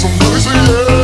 I'm yeah.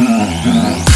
Uhum.